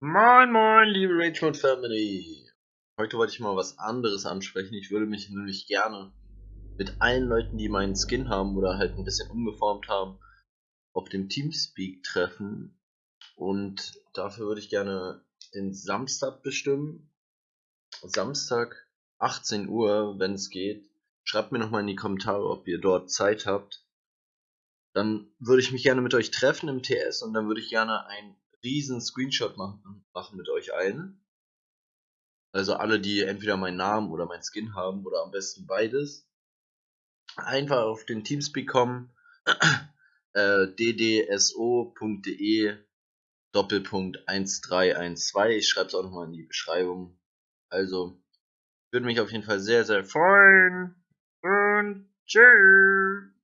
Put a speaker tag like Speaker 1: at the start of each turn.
Speaker 1: Moin moin, liebe Rangemode Family. Heute wollte ich mal was anderes ansprechen. Ich würde mich nämlich gerne mit allen Leuten, die meinen Skin haben oder halt ein bisschen umgeformt haben, auf dem Teamspeak treffen. Und dafür würde ich gerne den Samstag bestimmen. Samstag 18 Uhr, wenn es geht. Schreibt mir nochmal in die Kommentare, ob ihr dort Zeit habt. Dann würde ich mich gerne mit euch treffen im TS und dann würde ich gerne ein riesen Screenshot machen, machen mit euch allen. Also alle, die entweder meinen Namen oder mein Skin haben oder am besten beides. Einfach auf den Teamspeak kommen. äh, ddso.de Doppelpunkt 1312. Ich schreibe es auch nochmal in die Beschreibung. Also, würde mich auf jeden Fall sehr, sehr freuen. Und tschüss.